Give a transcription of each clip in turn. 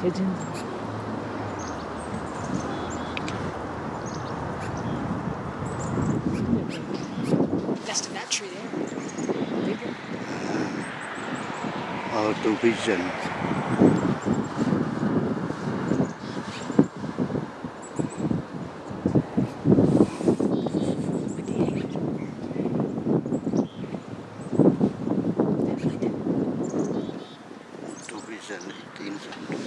pigeons. Nest in that tree there. Bigger. Or to pigeon. To pigeon 18.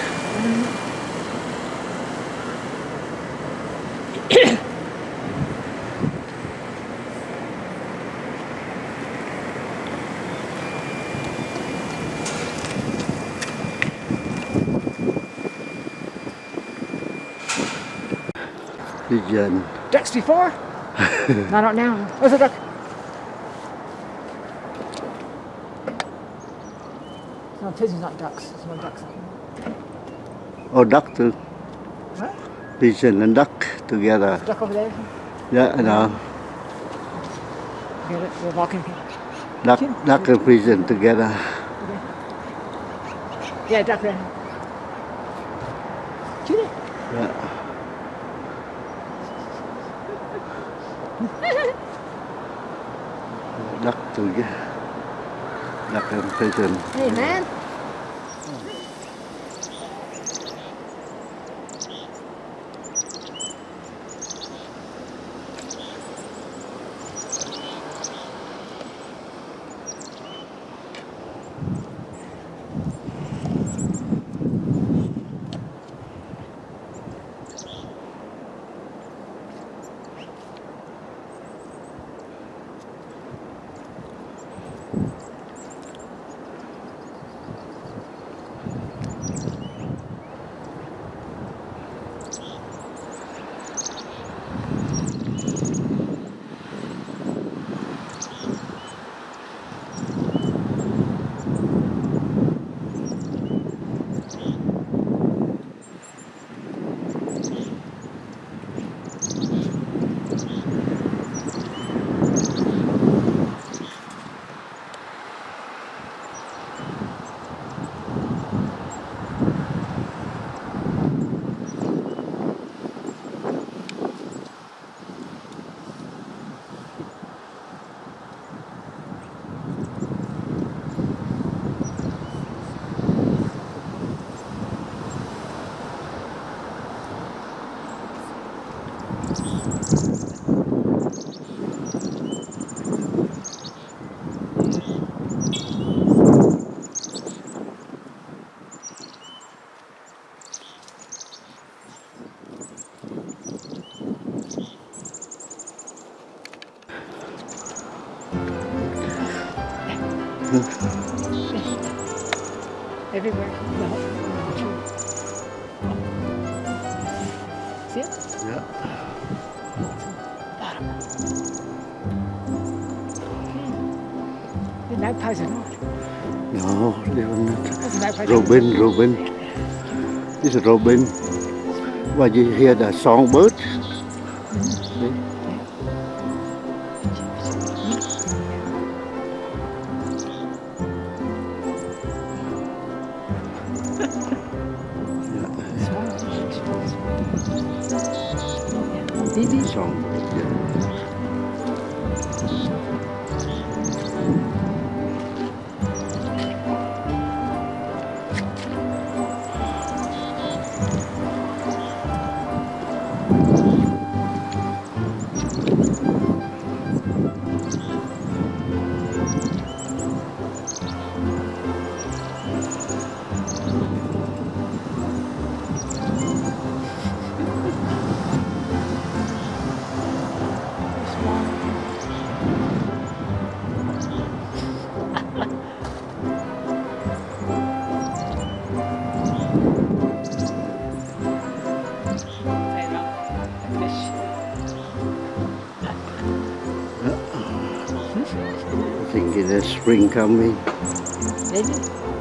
Pigeon. Ducks before? Not out now. Oh, Where's a duck? No, pigeons, not ducks. There's no ducks. Oh, duck too. What? Pigeon and duck together. Duck over there? Yeah, I know. Get it? We're walking. Duck, duck and pigeon together. Yeah, duck there. Shoot it. Yeah. Duck together. Duck and pigeon. Hey, man. Everywhere. No. See it? Yeah. Bottom. The magpies are not. No, they were not. That's a magpie. Robin, Robin. This is Robin. But you hear the songbird? ディビ。Spring coming. Maybe.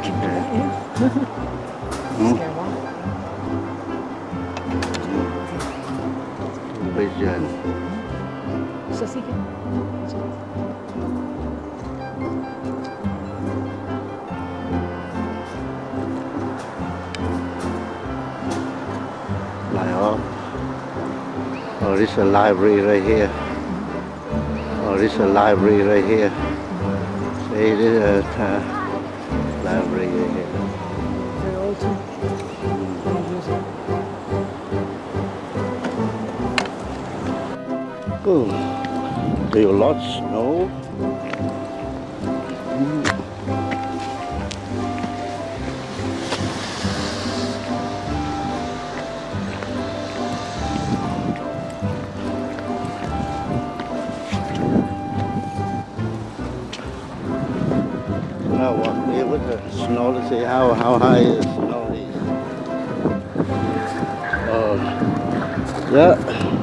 So cute. Yeah. Hmm? Vision. So see it. Like oh. Oh, this is a library right here. Oh, this is a library right here. See, this is a uh, library right here. Old too. There are lots of snow. The snow to see how, how high the snow is. Oh, yeah.